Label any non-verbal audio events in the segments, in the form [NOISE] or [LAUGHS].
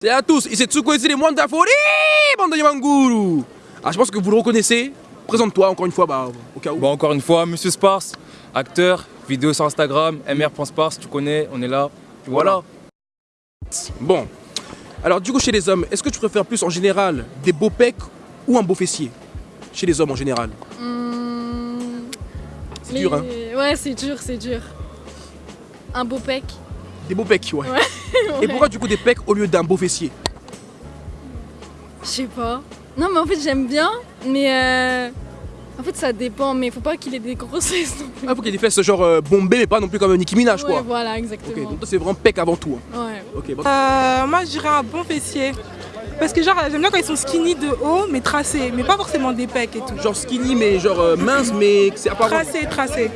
Salut à tous, ici Tsuko ici les moines d'Afori, bande de Yamanguru Ah, je pense que vous le reconnaissez. Présente-toi encore une fois, bah, au cas où. Bon, encore une fois, Monsieur Sparse, acteur, vidéo sur Instagram, mr.sparse, tu connais, on est là. Voilà. Bon, alors du coup chez les hommes, est-ce que tu préfères plus en général des beaux pecs ou un beau fessier? Chez les hommes en général. Mmh, C'est dur, hein Ouais, c'est dur, c'est dur. Un beau pec. Des beaux pecs, ouais. Ouais. Et pourquoi du coup des pecs au lieu d'un beau fessier Je sais pas. Non, mais en fait, j'aime bien, mais euh, en fait, ça dépend. Mais faut pas qu'il ait des grosses fesses non plus. Ah, faut qu'il y ait des fesses genre euh, bombées, mais pas non plus comme Nicki Minaj, Ouais, quoi. voilà, Ok, exactement. donc toi c'est vraiment pec avant tout. hein. Ouais. Ok, bon. Euh, moi, je dirais un bon fessier. Parce que genre, j'aime bien quand ils sont skinny de haut, mais tracés. Mais pas forcément des pecs et tout. Genre skinny, mais genre euh, mince, mais c'est apparemment. Tracés, tracés.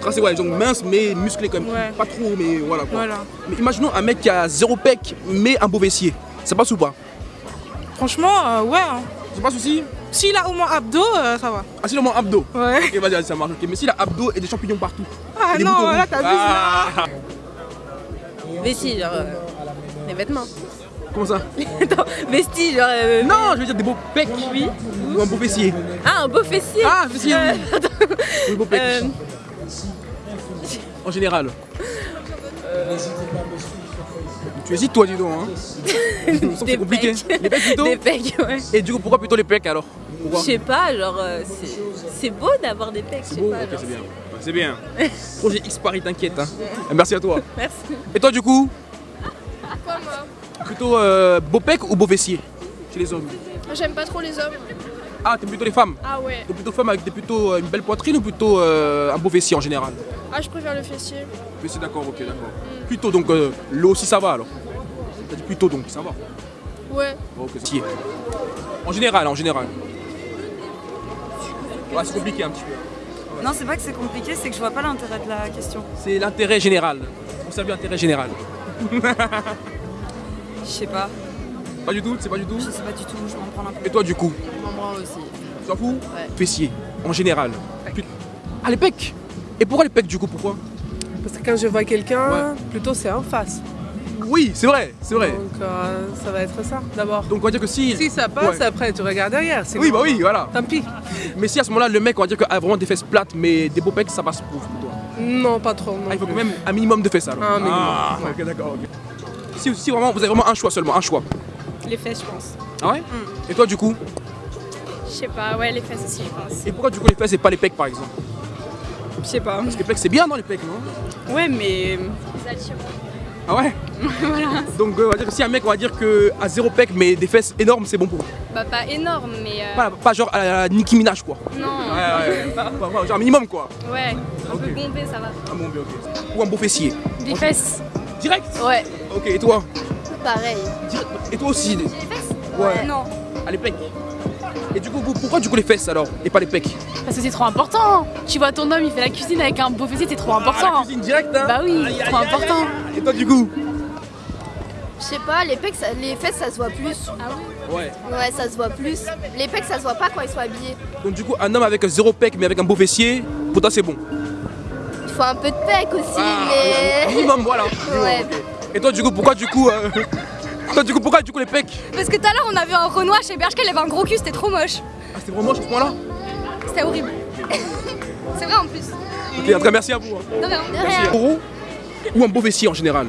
Tracé, ouais, genre mince, mais musclé quand même. Ouais. Pas trop, mais voilà quoi. Voilà. Mais imaginons un mec qui a zéro pec, mais un beau fessier. Ça passe ou pas? Franchement, euh, ouais. hein. Ça passe aussi? S'il a au moins abdos, euh, ça va. Ah, c'est le moins abdos? Ouais. Ok, vas-y, vas-y, ça marche. Ok, mais s'il a abdos et des champignons partout. Ah non, boutons là, t'as vu ça. Ah Vestis, genre. euh, les vêtements. Comment ça? [LAUGHS] Attends, vestis, genre. euh, Non, je veux dire des beaux pecs. Oui. Ou un beau fessier. Ah, un beau fessier Ah, fessier, Euh, oui. attends, Ou euh, En général. Tu hésites toi, dis donc. Hein. [LAUGHS] C'est compliqué. pecs. Les pecs plutôt Des pecs, ouais. Et du coup, pourquoi plutôt les pecs alors? Je sais pas, genre. euh, c'est- c'est beau d'avoir des pecs, je C'est sais beau pas. C'est bien. C'est bien. [LAUGHS] Projet X Paris, t'inquiète. Hein. Merci à toi. Merci. Et toi, du coup? Quoi, moi? Plutôt euh, beau pec ou beau fessier Chez les hommes J'aime pas trop les hommes. Ah, t'es plutôt les femmes Ah ouais. T'es plutôt femme avec des plutôt euh, une belle poitrine ou plutôt euh, un beau fessier en général Ah, je préfère le fessier. Fessier, d'accord, ok, d'accord. Plutôt, donc euh, l'eau aussi ça va alors T'as dit plutôt donc, ça va Ouais. Ok, c'est En général, en général. Ouais, c'est compliqué un petit peu. Non, c'est pas que c'est compliqué, c'est que je vois pas l'intérêt de la question. C'est l'intérêt général. On salue l'intérêt général. Je sais pas, Pas du tout, c'est pas du tout je sais pas du tout, je m'en prends un peu. Et toi, du coup Moi aussi. Tu t'en fous Ouais. Fessier, en général. Ah, les pecs Et pourquoi les pecs du coup Pourquoi Parce que quand je vois quelqu'un, plutôt c'est en face. Oui, c'est vrai, c'est vrai. Donc euh, ça va être ça d'abord. Donc on va dire que si. Si ça passe, Ouais. après tu regardes derrière. Oui, bah oui, voilà. Tant pis. Mais si à ce moment-là, le mec, on va dire qu'il a vraiment des fesses plates, mais des beaux pecs, ça passe pour toi. Non, pas trop. non Ah, il faut plus. quand même un minimum de fesses alors. Un minimum, Ah, ok, d'accord, ok. Si, si vraiment, vous avez vraiment un choix seulement, un choix. Les fesses, je pense. Ah ouais Et toi, du coup Je sais pas, ouais, les fesses aussi, je pense. Et pourquoi du coup les fesses et pas les pecs par exemple Je sais pas. Parce que les pecs, c'est bien, non, les pecs, non Ouais, mais. Ah ouais [LAUGHS] Donc, euh, on va dire que si un mec, on va dire que à zéro pec, mais des fesses énormes, c'est bon pour lui. Bah, pas énorme, mais. euh, Pas, pas genre à la Nicki Minaj, quoi. Non. Ouais, ouais, [LAUGHS] ouais. Pas- pas- genre un minimum, quoi. Ouais. Un Ok. peu bombé, ça va. Ah bon, bien, ok. Ou un beau fessier. Des fesses. Direct Ouais. Ok, et toi Pareil. Direct. Et toi aussi Les fesses? Ouais. Non. Ah, les pecs. Et du coup, vous- pourquoi du coup les fesses alors Et pas les pecs? Parce que c'est trop important. Tu vois ton homme, il fait la cuisine avec un beau fessier, c'est trop Ah, la important. cuisine directe, hein? Bah oui, c'est trop important. Et toi, du coup? Je sais pas, les pecs, ça- les fesses ça se voit plus. Ouais? Ouais, ça se voit plus. Les pecs ça se voit pas quand ils sont habillés. Donc, du coup, un homme avec zéro pec, mais avec un beau fessier, pour toi, c'est bon? Il faut un peu de pecs aussi, Ah, mais. Minimum, voilà. [LAUGHS] Ouais. Et toi, du coup, pourquoi du coup. euh, Toi, du coup, pourquoi du coup les pecs Parce que tout à l'heure on a vu un Renoir chez Bershka, il avait un gros cul, c'était trop moche. Ah, c'était vraiment moche à ce point-là C'était horrible. [LAUGHS] C'est vrai en plus. Ok, en tout cas, merci à vous. hein. De rien. De Merci. Gros ou un beau fessier en général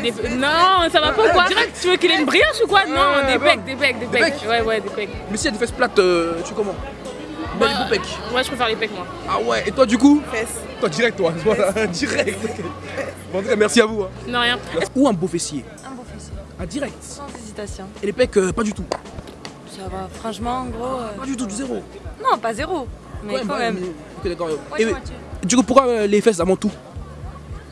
Des- Non, ça va pas ou quoi Tu veux qu'il ait une brioche ou quoi? Non, Ouais, des pecs, des pecs, des pecs. Ouais, ouais, des pecs. Mais s'il y a des fesses plates, euh, tu comment Bah, beau pec. Ouais, je préfère les pecs moi. Ah ouais, et toi, du coup Fesses. Toi, direct, toi. Voilà, [LAUGHS] direct. Bon, en tout cas, merci à vous. hein. Non, rien. Ou un beau fessier Un beau fessier. Ah, direct. Sans hésitation. Et les pecs, euh, pas du tout. Ça va, franchement, en gros. euh, Pas du tout, du zéro. Non, pas zéro. Mais Ouais, quand bah, même. mais- Ok, d'accord. Ouais, Et- moitié. du coup, pourquoi euh, les fesses avant tout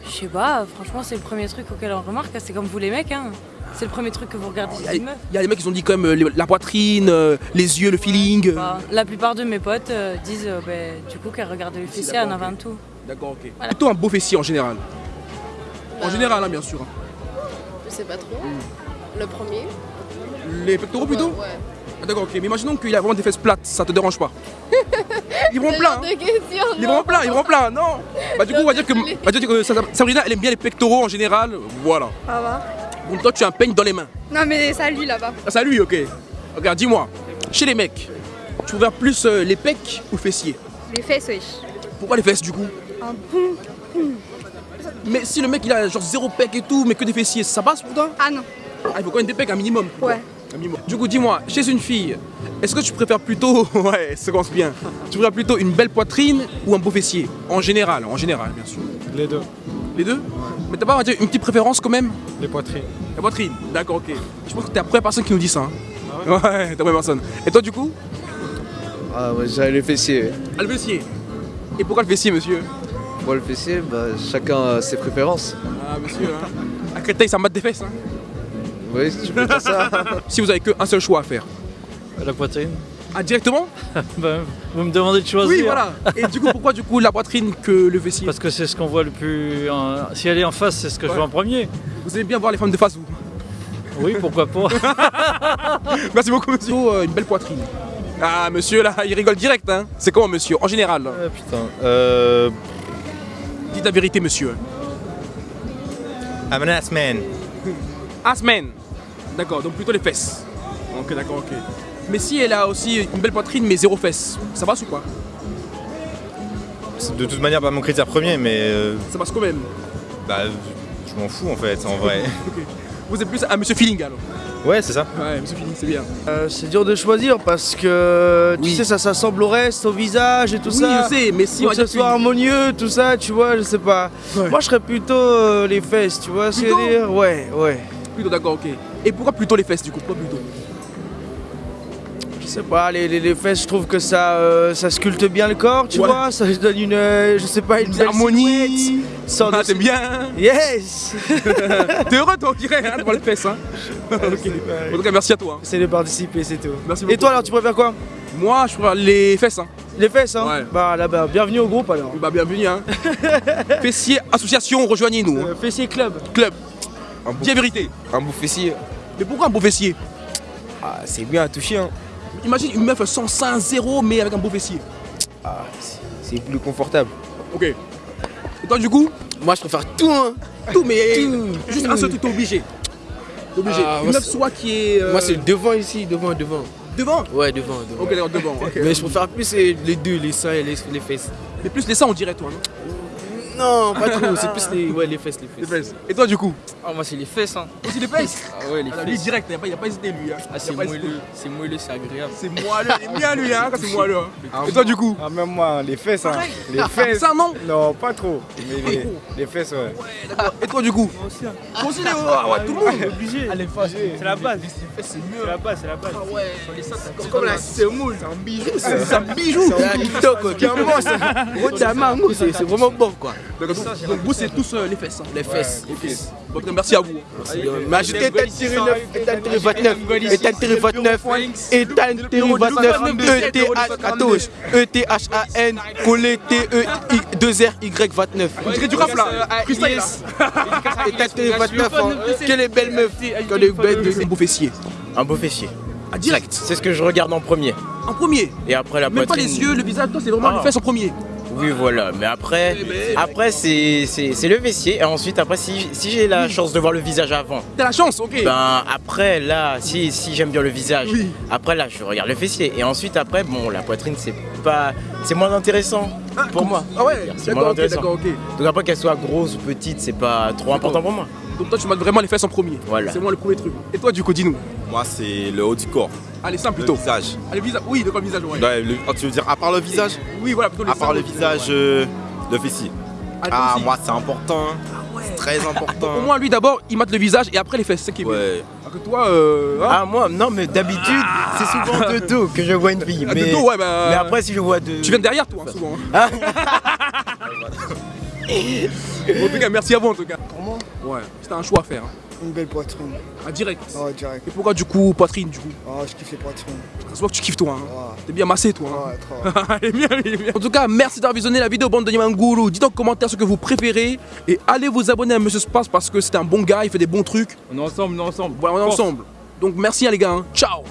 Je sais pas, franchement, c'est le premier truc auquel on remarque. C'est comme vous les mecs, hein. C'est le premier truc que vous regardez Il chez y, a- une meuf. il y a des mecs qui ont dit quand même euh, la poitrine, euh, les yeux, le feeling. euh. Bah, la plupart de mes potes euh, disent euh, bah, du coup qu'elles regardent le fessier en avant tout. D'accord, ok. Plutôt un beau fessier en général. En général, hein, bien sûr. Je sais pas trop. Le premier. Les pectoraux plutôt Ouais. Ah, D'accord, ok. Mais imaginons qu'il a vraiment des fesses plates, ça te dérange pas [LAUGHS] Ils vont plein. hein. De questions, Ils vont plein, ils vont plein, non Bah du coup on va dire que, [LAUGHS] on va dire que Sa- Sabrina elle aime bien les pectoraux en général, voilà. Ça va Donc toi tu as un peigne dans les mains. Non, mais ça, lui là-bas. Ah, c'est à lui, ok. Regarde, dis-moi, chez les mecs, tu préfères plus euh, les pecs ou fessiers? Les fesses, wesh. Pourquoi les fesses du coup? Un bon. Mais si le mec il a genre zéro pec et tout, mais que des fessiers, ça passe pour toi? Ah non. Ah, il faut quand même des pecs, un minimum. Ouais. Un minimum. Du coup, dis-moi, chez une fille, est-ce que tu préfères plutôt, [LAUGHS] ouais, ça commence bien, tu préfères plutôt une belle poitrine ou un beau fessier? En général, en général, bien sûr. Les deux. Les deux Mais t'as pas on va dire, une petite préférence quand même Les poitrines. La poitrine, d'accord, ok. Je pense que t'es la première personne qui nous dit ça. hein. ouais, t'es la première personne. Et toi, du coup Ah ouais, j'avais le fessier. Ah, le fessier. Et pourquoi le fessier, monsieur Moi, le fessier, bah, chacun a ses préférences. Ah, monsieur, hein. À Créteil, ça mate des fesses, hein. Oui, tu peux dire ça. Si vous avez qu'un seul choix à faire. La poitrine. Ah, directement [LAUGHS] Ben, vous me demandez de choisir. Oui, voilà. Et du coup, pourquoi du coup la poitrine que le fessier Parce que c'est ce qu'on voit le plus. en- Si elle est en face, c'est ce que je vois en premier. Vous aimez bien voir les femmes de face, vous Oui, pourquoi pas. [LAUGHS] Merci beaucoup, monsieur. Euh, une belle poitrine. Ah, monsieur, là, il rigole direct, hein. C'est comment, monsieur En général. Ah, putain. Euh. Dites la vérité, monsieur. I'm an ass man. Asman. D'accord, donc plutôt les fesses. Ok, d'accord, ok. Mais si elle a aussi une belle poitrine, mais zéro fesses, ça passe ou quoi? C'est de toute manière pas mon critère premier, mais. euh, Ça passe quand même. bah, je m'en fous en fait, en vrai. [LAUGHS] Ok. Vous êtes plus un monsieur feeling alors Ouais, c'est ça. Ouais, monsieur feeling, c'est bien. Euh, c'est dur de choisir parce que tu Oui. sais ça s'assemble au reste, au visage et tout oui, ça. je sais, mais si Faut on que ce soit harmonieux, tout ça, tu vois, je sais pas. Ouais. Moi je serais plutôt euh, les fesses, tu vois ce que je veux Plutôt dire? Ouais, ouais. Plutôt d'accord, ok. Et pourquoi plutôt les fesses du coup? Pourquoi plutôt? Sais pas, les, les- les fesses, je trouve que ça, euh, ça sculpte bien le corps, tu Ouais. vois, ça donne une, euh, je sais pas, une, belle harmonie. Ah, de- t'aimes bien Yes [LAUGHS] T'es heureux toi, on dirait, hein, devant les fesses, hein. [LAUGHS] En tout cas, merci à toi. hein. C'est de participer, c'est tout. Merci Et toi alors, tu préfères quoi? Moi, je préfère les fesses, hein. Les fesses, hein? Ouais. Bah là-bas, bienvenue au groupe alors. Bah, bienvenue, hein. [LAUGHS] Fessier Association, rejoignez-nous. hein. Euh, fessier club. Club. Dis la vérité. Un beau fessier. Mais pourquoi un beau fessier? Ah, c'est bien à toucher, hein. Imagine une meuf sans sein, zéro, mais avec un beau fessier. Ah, c'est- plus confortable. Ok. Et toi, du coup? Moi, je préfère tout, hein. Tout, mais juste un seul truc, t'es obligé. T'es obligé. Ah, une meuf soit qui est. euh, Moi, c'est devant ici, devant, devant. devant? Ouais, devant, devant. Ok, d'accord, devant. ok. Mais je préfère plus les deux, les seins et les, les fesses. Mais plus les seins, on dirait, toi, non? Non, pas trop, c'est plus les, ouais, les fesses, les Les fesses. fesses. Et toi, du coup Ah, moi, c'est les fesses, hein. Aussi les fesses Ah ouais, les Ah, Lui, fesses. direct, il a, pas- il a pas hésité, lui. Hein. Ah, c'est moelleux, c'est moelleux, c'est agréable. C'est moelleux, il bien, lui, hein, quand c'est moelleux. hein. Et toi, du coup Ah, même moi, les fesses, hein. Les Ah, fesses. Ça, non Non, pas trop. Mais les, les fesses, ouais. Et toi, du coup Moi aussi, Léo. Ah ouais, tout le monde. obligé. Ah, les fesses, C'est la base. c'est mieux. C'est la base, c'est la base. Ah ouais, les t'as Comme la semoule. C'est un bijou, C'est un bijou. C'est un TikTok, quoi. Carrément, ça. Gros, t'as main, gros, c'est c'est vraiment bon, quoi. Donc, donc vous, c'est tous euh, les fesses. hein. Les fesses. Ok. Merci à vous. Mais ajoutez état tiré 9, état tiré 29, état tiré 29, état tiré 29, ETH14, ETHAN, collé T-E-2-R-Y 29. On dirait du rap là. État tiré 29, hein. Que les belles meufs, que les belles Un beau fessier. Un beau fessier. Ah, direct. C'est ce que je regarde en premier. En premier. Et après la Même pas poitrine. les yeux, le visage, toi, c'est vraiment Ah. les fesses en premier. Oui, voilà. Mais après, après c'est le fessier. Et ensuite, après, si, si j'ai la chance de voir le visage avant, T'as la chance, ok. ben après, là, si, si j'aime bien le visage, Oui. après, là, je regarde le fessier. Et ensuite, après, bon, la poitrine, c'est pas. C'est moins intéressant pour moi. Ah ouais, C'est d'accord, moins ok, intéressant. d'accord, ok. Donc après, qu'elle soit grosse ou petite, c'est pas trop important pour moi. Donc toi, tu mates vraiment les fesses en premier. Voilà. C'est moi le premier truc. Et toi, du coup, dis-nous. Moi, c'est le haut du corps. Allez, simple Le plutôt. visage. Allez, visage. Oui, de quoi le visage, ouais. Ouais, le- oh, tu veux dire à part le visage Oui, voilà, plutôt les À part seins, le ouais. visage, euh, le fessier. Ah, Ah, aussi. moi, c'est important. C'est très [LAUGHS] Au important. moins, lui d'abord, il mate le visage et après les fesses. C'est ça qui est bien. Ouais. Alors que toi, euh. hein, Ah, moi, non, mais d'habitude, c'est souvent de dos que je vois une fille. ah, de Mais, dos, ouais, bah. mais après, si je vois de. Tu viens de derrière, toi, hein, souvent. hein. [LAUGHS] en tout cas, merci à vous, en tout cas. Pour moi, Ouais, c'était un choix à faire. hein. une belle poitrine. Ah, direct. Ouais, direct. Et pourquoi, du coup, poitrine, du coup? Ah, je kiffe les poitrines. Ça se voit que tu kiffes, toi. Hein. Ouais. T'es bien massé, toi. hein. Ouais, trop. [LAUGHS] Elle est bien, elle est bien. En tout cas, merci d'avoir visionné la vidéo bande de Yamanguru. Dites en commentaire ce que vous préférez et allez vous abonner à Monsieur Space parce que c'est un bon gars, il fait des bons trucs. On est ensemble, on est ensemble. Voilà, on est Force. ensemble. Donc merci hein, les gars. hein. Ciao